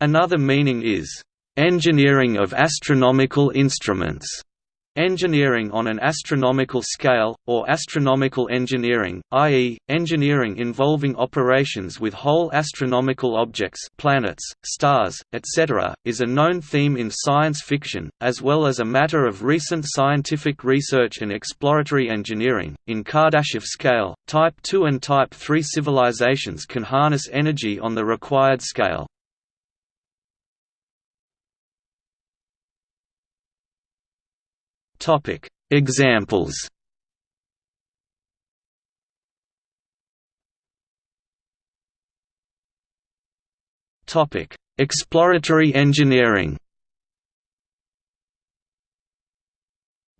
Another meaning is, "...engineering of astronomical instruments." Engineering on an astronomical scale, or astronomical engineering, i.e., engineering involving operations with whole astronomical objects planets, stars, etc., is a known theme in science fiction, as well as a matter of recent scientific research and exploratory engineering. In Kardashev scale, Type II and Type III civilizations can harness energy on the required scale. Topic. Examples. Topic. Exploratory engineering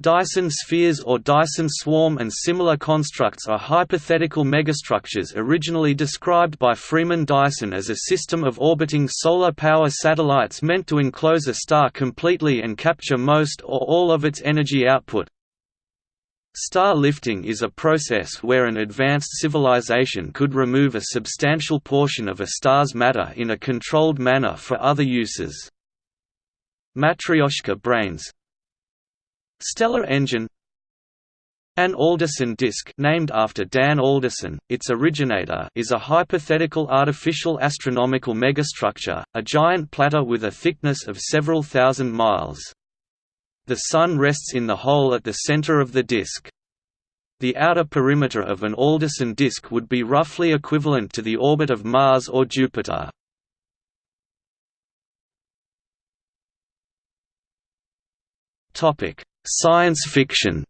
Dyson spheres or Dyson swarm and similar constructs are hypothetical megastructures originally described by Freeman Dyson as a system of orbiting solar power satellites meant to enclose a star completely and capture most or all of its energy output. Star lifting is a process where an advanced civilization could remove a substantial portion of a star's matter in a controlled manner for other uses. Matryoshka brains, Stellar engine An Alderson disk named after Dan Alderson, its originator is a hypothetical artificial astronomical megastructure, a giant platter with a thickness of several thousand miles. The Sun rests in the hole at the center of the disk. The outer perimeter of an Alderson disk would be roughly equivalent to the orbit of Mars or Jupiter. Topic: Science fiction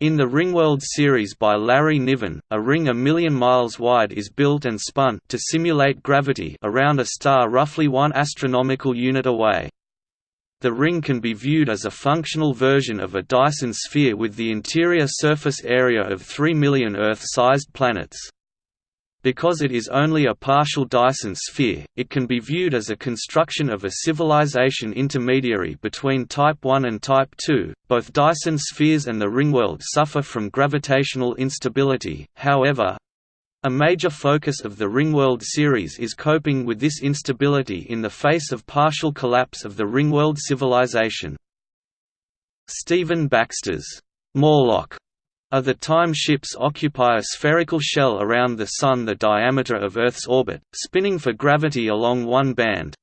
In the Ringworld series by Larry Niven, a ring a million miles wide is built and spun to simulate gravity around a star roughly one astronomical unit away. The ring can be viewed as a functional version of a Dyson sphere with the interior surface area of 3 million Earth-sized planets. Because it is only a partial Dyson sphere, it can be viewed as a construction of a civilization intermediary between Type 1 and Type 2. Both Dyson spheres and the ringworld suffer from gravitational instability, however, a major focus of the Ringworld series is coping with this instability in the face of partial collapse of the Ringworld civilization. Stephen Baxter's Morlock of the time ships occupy a spherical shell around the Sun the diameter of Earth's orbit, spinning for gravity along one band.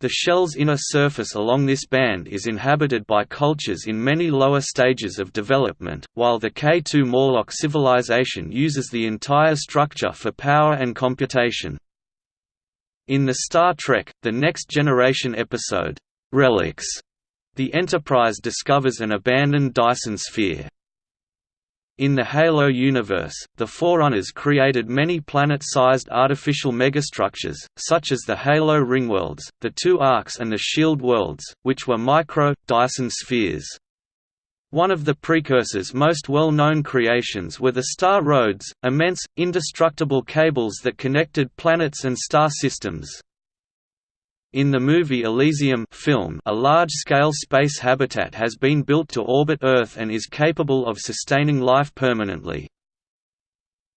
The shell's inner surface along this band is inhabited by cultures in many lower stages of development, while the K2 Morlock civilization uses the entire structure for power and computation. In the Star Trek, The Next Generation episode, Relics, the Enterprise discovers an abandoned Dyson sphere. In the Halo universe, the Forerunners created many planet-sized artificial megastructures, such as the Halo ringworlds, the two arcs and the shield worlds, which were micro, Dyson spheres. One of the precursors' most well-known creations were the Star Roads, immense, indestructible cables that connected planets and star systems. In the movie Elysium film, a large-scale space habitat has been built to orbit Earth and is capable of sustaining life permanently.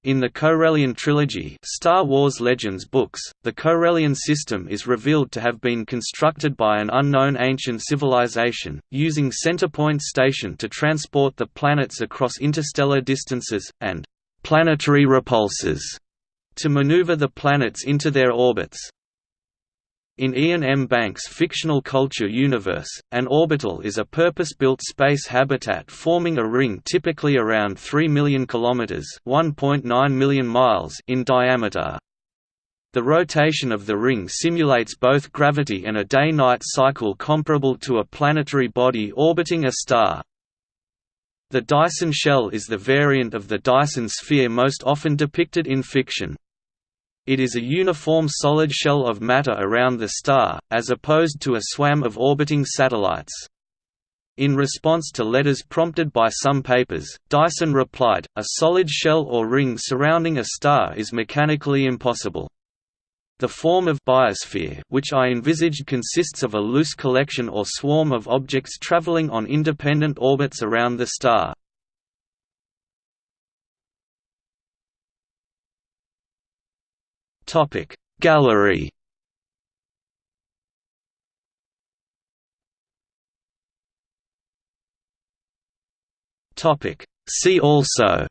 In the Corellian trilogy Star Wars Legends books, the Corellian system is revealed to have been constructed by an unknown ancient civilization, using Centerpoint Station to transport the planets across interstellar distances, and «planetary repulsors» to maneuver the planets into their orbits. In Iain M. Banks' fictional culture universe, an orbital is a purpose-built space habitat forming a ring typically around 3 million kilometers (1.9 million miles) in diameter. The rotation of the ring simulates both gravity and a day-night cycle comparable to a planetary body orbiting a star. The Dyson shell is the variant of the Dyson sphere most often depicted in fiction. It is a uniform solid shell of matter around the star, as opposed to a swarm of orbiting satellites. In response to letters prompted by some papers, Dyson replied, a solid shell or ring surrounding a star is mechanically impossible. The form of biosphere which I envisaged consists of a loose collection or swarm of objects traveling on independent orbits around the star. Topic. Gallery. Topic. See also.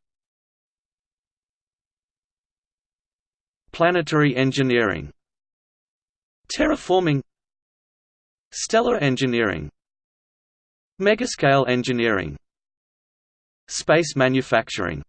Planetary engineering. Terraforming. Stellar engineering. Megascale engineering. Space manufacturing